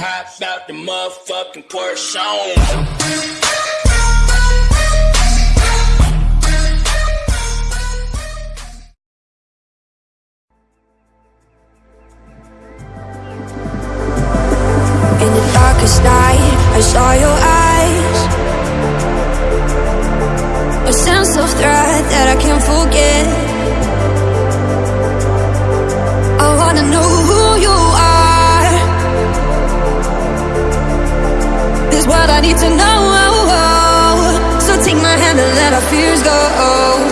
Hopped out the motherfucking Porsche. darkest night I saw your eyes A sense of threat that I can't forget our fears go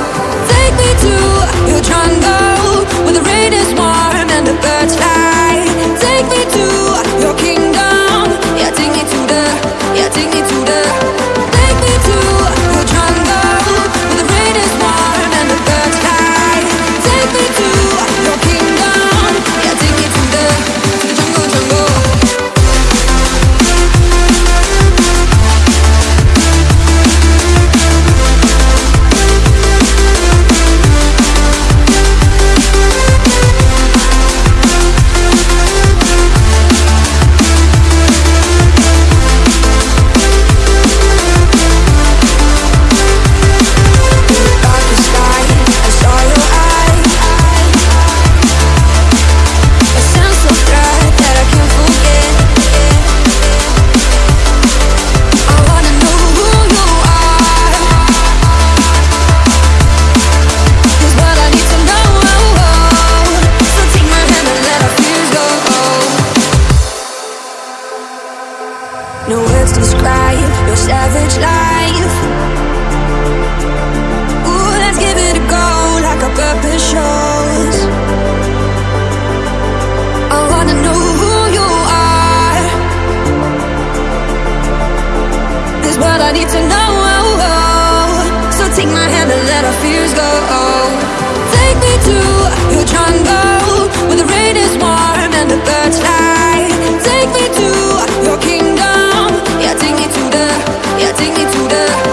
words describe your savage life. Take me to the